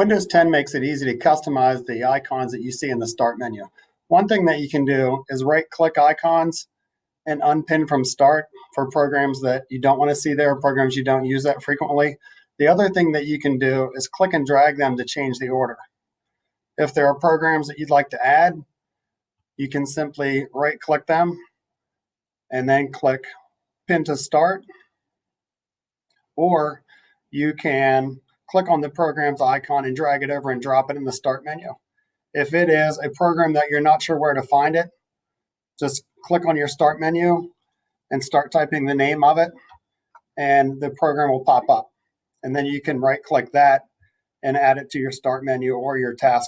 Windows 10 makes it easy to customize the icons that you see in the start menu. One thing that you can do is right click icons and unpin from start for programs that you don't want to see there, programs you don't use that frequently. The other thing that you can do is click and drag them to change the order. If there are programs that you'd like to add, you can simply right click them and then click pin to start. Or you can click on the program's icon and drag it over and drop it in the start menu. If it is a program that you're not sure where to find it, just click on your start menu and start typing the name of it and the program will pop up. And then you can right click that and add it to your start menu or your taskbar.